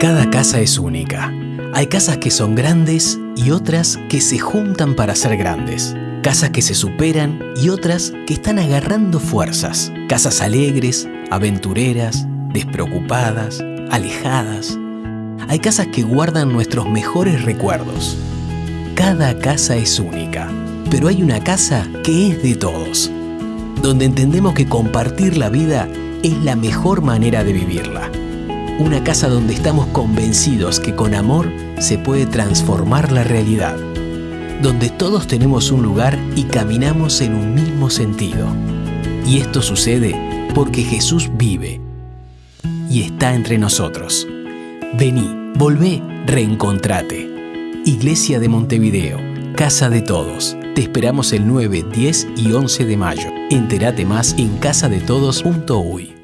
Cada casa es única. Hay casas que son grandes y otras que se juntan para ser grandes. Casas que se superan y otras que están agarrando fuerzas. Casas alegres, aventureras, despreocupadas, alejadas. Hay casas que guardan nuestros mejores recuerdos. Cada casa es única, pero hay una casa que es de todos, donde entendemos que compartir la vida es la mejor manera de vivirla una casa donde estamos convencidos que con amor se puede transformar la realidad, donde todos tenemos un lugar y caminamos en un mismo sentido. Y esto sucede porque Jesús vive y está entre nosotros. Vení, volvé, reencontrate. Iglesia de Montevideo, Casa de Todos. Te esperamos el 9, 10 y 11 de mayo. Entérate más en casadetodos.uy.